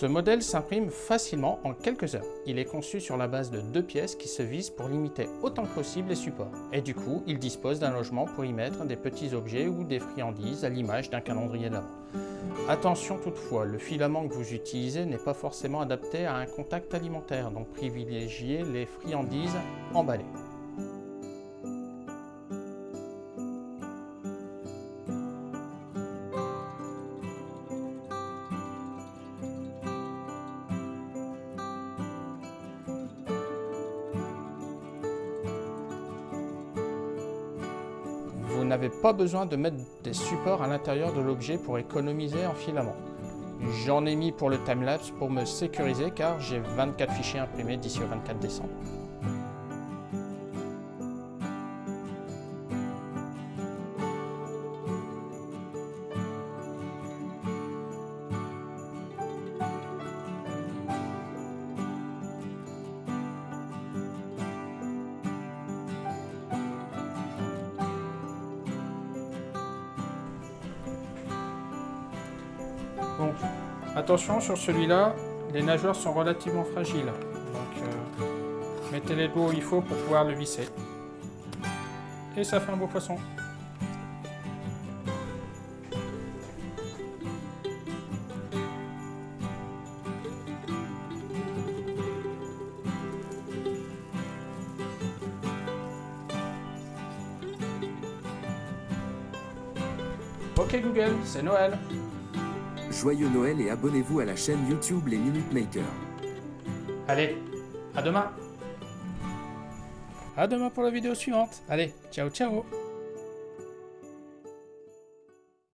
Ce modèle s'imprime facilement en quelques heures. Il est conçu sur la base de deux pièces qui se visent pour limiter autant que possible les supports. Et du coup, il dispose d'un logement pour y mettre des petits objets ou des friandises à l'image d'un calendrier d'avant. Attention toutefois, le filament que vous utilisez n'est pas forcément adapté à un contact alimentaire, donc privilégiez les friandises emballées. Vous n'avez pas besoin de mettre des supports à l'intérieur de l'objet pour économiser en filament. J'en ai mis pour le timelapse pour me sécuriser car j'ai 24 fichiers imprimés d'ici au 24 décembre. Bon, attention sur celui-là, les nageoires sont relativement fragiles. Donc euh, mettez les doigts où il faut pour pouvoir le visser. Et ça fait un beau poisson. Ok Google, c'est Noël. Joyeux Noël et abonnez-vous à la chaîne YouTube Les Minute Makers. Allez, à demain. À demain pour la vidéo suivante. Allez, ciao ciao